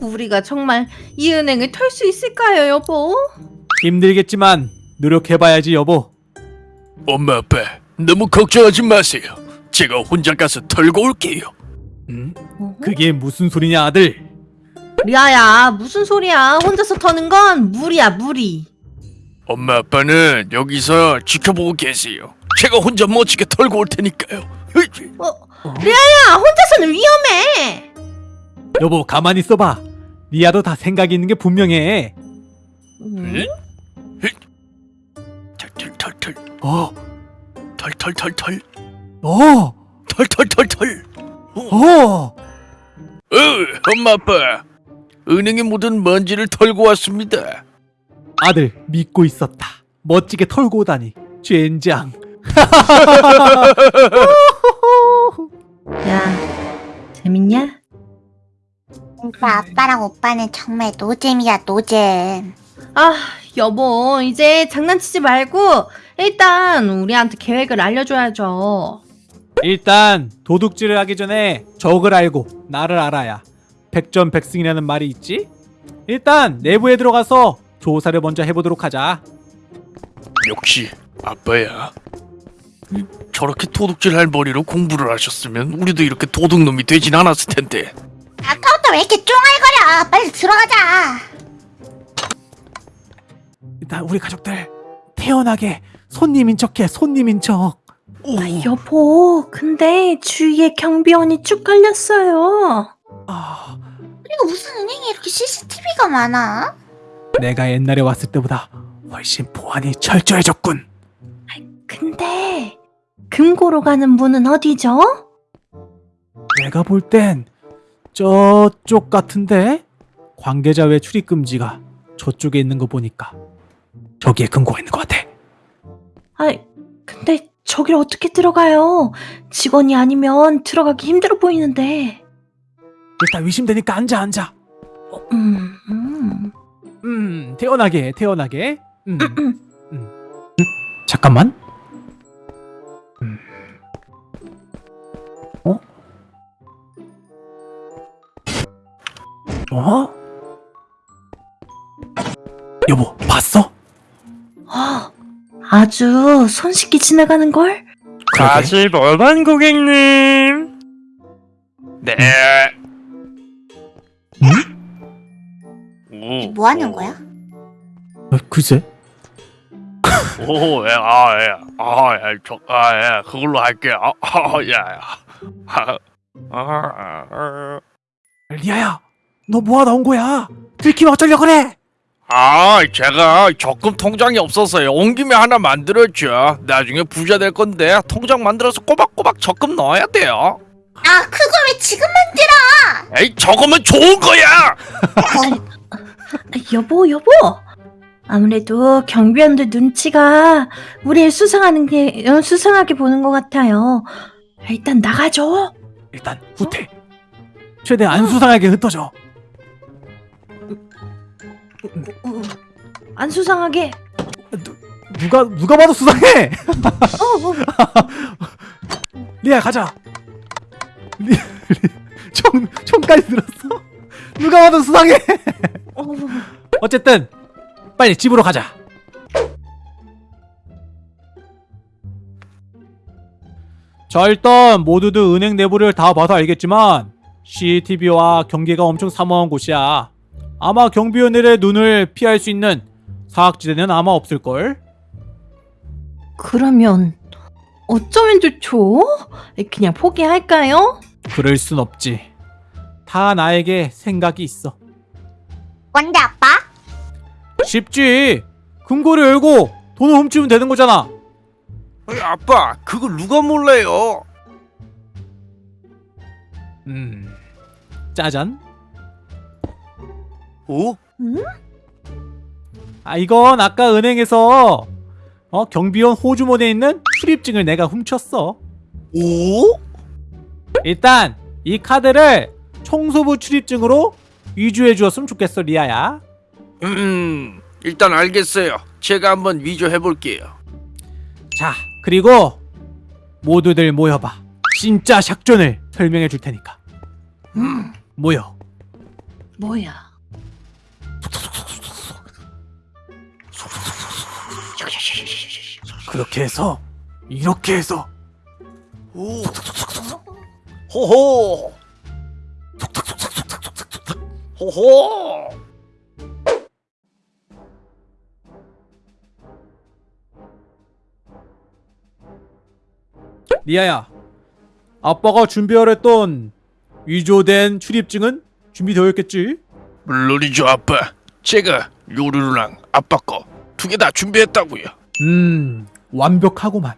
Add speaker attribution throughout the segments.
Speaker 1: 우리가 정말 이 은행을 털 수 있을까요, 여보?
Speaker 2: 힘들겠지만 노력해봐야지 여보
Speaker 3: 엄마 아빠 너무 걱정하지 마세요. 제가 혼자 가서 털고 올게요.
Speaker 2: 음?
Speaker 1: 어?
Speaker 2: 그게 무슨 소리냐 아들
Speaker 1: 리아야, 무슨 소리야? 혼자서 터는 건 무리야, 무리.
Speaker 3: 엄마 아빠는 여기서 지켜보고 계세요. 제가 혼자 멋지게 털고 올 테니까요.
Speaker 1: 어, 리아야, 혼자서는 위험해.
Speaker 2: 여보 가만히 있어봐 리아도 다 생각이 있는 게 분명해
Speaker 1: 음?
Speaker 3: 털털털털
Speaker 2: 어?
Speaker 3: 털털털털
Speaker 2: 어?
Speaker 3: 털털털털.
Speaker 2: 어?
Speaker 3: 어, 엄마 아빠 은행에 묻은 먼지를 털고 왔습니다.
Speaker 2: 아들 믿고 있었다 멋지게 털고 오다니 젠장
Speaker 1: 야, 재밌냐?
Speaker 4: 진짜 아빠랑 오빠는 정말 노잼이야 노잼
Speaker 1: 아, 여보, 이제 장난치지 말고 일단 우리한테 계획을 알려줘야죠.
Speaker 2: 일단 도둑질을 하기 전에 적을 알고 나를 알아야 백전백승이라는 말이 있지 일단 내부에 들어가서 조사를 먼저 해보도록 하자
Speaker 3: 역시 아빠야. 저렇게 도둑질할 머리로 공부를 하셨으면 우리도 이렇게 도둑놈이 되진 않았을 텐데.
Speaker 4: 아까부터 왜 이렇게 쫑알거려 빨리 들어가자
Speaker 2: 일단 우리 가족들 태연하게 손님인 척해 손님인 척
Speaker 3: 오,
Speaker 1: 여보, 근데 주위에 경비원이 쭉 깔렸어요.
Speaker 2: 아,
Speaker 4: 그리고 무슨 은행에 이렇게 CCTV가 많아?
Speaker 2: 내가 옛날에 왔을 때보다 훨씬 보안이 철저해졌군
Speaker 1: 근데 금고로 가는 문은 어디죠?
Speaker 2: 내가 볼 땐 저쪽 같은데 관계자 외 출입 금지가 저쪽에 있는 거 보니까 저기에 금고가 있는 것 같아
Speaker 1: 아, 근데 저길 어떻게 들어가요? 직원이 아니면 들어가기 힘들어 보이는데.
Speaker 2: 일단 의심되니까 앉아 앉아
Speaker 1: 음, 음.
Speaker 2: 음 태연하게 태연하게 음, 음. 음, 잠깐만 음. 어? 여보 봤어?
Speaker 1: 아, 아주 손쉽게 지나가는 걸?
Speaker 3: 다시 멀반 고객님. 네.
Speaker 4: 이게 뭐 하는 거야?
Speaker 2: 어, 글쎄
Speaker 3: 오, 예, 아, 예, 아, 예, 저, 아, 예, 그걸로 할게요. 아, 아, 예, 아, 아, 아,
Speaker 2: 리아야 너 뭐하다 온 거야 들키면 어쩌려 그래
Speaker 3: 아, 제가 적금 통장이 없어서요. 온 김에 하나 만들었죠. 나중에 부자 될 건데 통장 만들어서 꼬박꼬박 적금 넣어야 돼요.
Speaker 4: 아 그걸 왜 지금
Speaker 3: 에이, 저거면 좋은 거야.
Speaker 4: 만들어
Speaker 1: 아, 여보, 여보. 아무래도 경비원들 눈치가 우리를 수상하는 게 어, 수상하게 보는 것 같아요. 일단 나가죠.
Speaker 2: 일단 후퇴 최대 안 수상하게 흩어져
Speaker 1: 안 수상하게.
Speaker 2: 누가 누가 봐도 수상해
Speaker 1: 어, 어.
Speaker 2: 리아 가자 리, 리, 총 총까지 들었어 누가 봐도 수상해
Speaker 1: 어.
Speaker 2: 어쨌든 빨리 집으로 가자 자 일단 모두들 은행 내부를 다 봐서 알겠지만 CCTV와 경계가 엄청 삼엄한 곳이야 아마 경비원들의 눈을 피할 수 있는 사각지대는 아마 없을걸
Speaker 1: 그러면 어쩌면 좋죠? 그냥 포기할까요?
Speaker 2: 그럴 순 없지 다 나에게 생각이 있어
Speaker 4: 뭔데 아빠?
Speaker 2: 쉽지 금고를 열고 돈을 훔치면 되는 거잖아
Speaker 3: 에이, 아빠, 그걸 누가 몰라요?
Speaker 2: 음 짜잔
Speaker 3: 오,
Speaker 2: 아 이건 아까 은행에서 어 경비원 호주머니에 있는 출입증을 내가 훔쳤어
Speaker 3: 오?
Speaker 2: 일단 이 카드를 청소부 출입증으로 위조해 주었으면 좋겠어 리아야
Speaker 3: 음, 일단 알겠어요. 제가 한번 위조해 볼게요.
Speaker 2: 자 그리고 모두들 모여봐 진짜 샥존을 설명해 줄 테니까
Speaker 1: 음.
Speaker 2: 모여
Speaker 1: 뭐야?
Speaker 2: 그렇게 해서 이렇게 해서
Speaker 3: 오. 호호. 호호.
Speaker 2: 리아야 아빠가 준비하랬던 위조된 출입증은 준비되어 있겠지?
Speaker 3: 물론이죠 아빠. 제가 요루루랑 아빠 거 두 개 다 준비했다고요.
Speaker 2: 음 완벽하구만.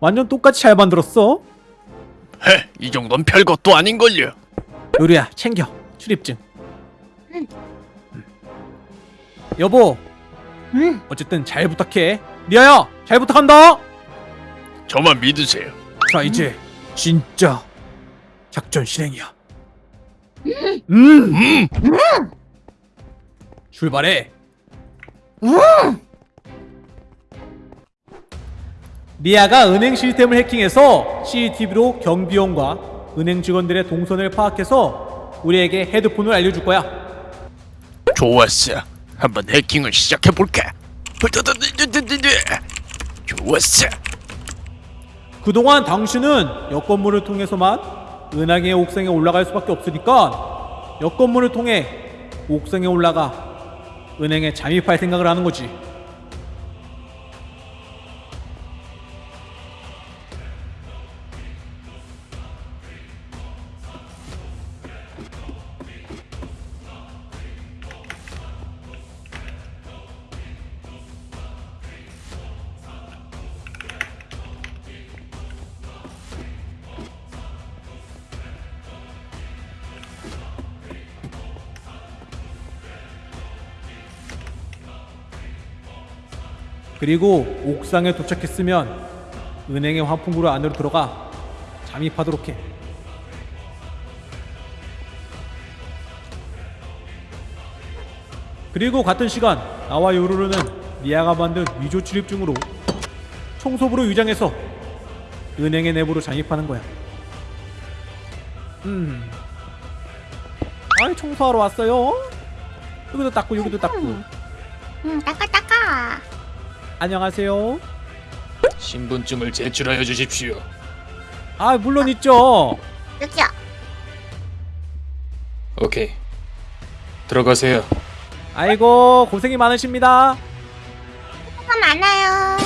Speaker 2: 완전 똑같이 잘 만들었어?
Speaker 3: 헤, 이 정도는 별것도 아닌걸요.
Speaker 2: 요리야 챙겨. 출입증. 음. 여보.
Speaker 1: 응.
Speaker 2: 어쨌든 잘 부탁해. 리아야 잘 부탁한다.
Speaker 3: 저만 믿으세요.
Speaker 2: 자 이제 진짜 작전 실행이야. 음.
Speaker 3: 음.
Speaker 2: 출발해 리아가 은행 시스템을 해킹해서 CCTV로 경비원과 은행 직원들의 동선을 파악해서 우리에게 헤드폰을 알려줄 거야
Speaker 3: 좋았어. 한번 해킹을 시작해 볼까? 좋았어.
Speaker 2: 그동안 당신은 여건물을 통해서만 은행의 옥상에 올라갈 수밖에 없으니까 여건물을 통해 옥상에 올라가 은행에 잠입할 생각을 하는 거지. 그리고 옥상에 도착했으면 은행의 환풍구로 안으로 들어가 잠입하도록 해. 그리고 같은 시간 나와 요루루는 리아가 만든 위조 출입증으로 청소부로 위장해서 은행의 내부로 잠입하는 거야. 음. 아이 청소하러 왔어요. 여기도 닦고 여기도 닦고.
Speaker 4: 응, 따까 따까.
Speaker 2: 안녕하세요.
Speaker 5: 신분증을 제출하여 주십시오.
Speaker 2: 아 물론 있죠.
Speaker 4: 여기요.
Speaker 5: 오케이. 들어가세요.
Speaker 2: 아이고 고생이 많으십니다.
Speaker 4: 수고 많아요.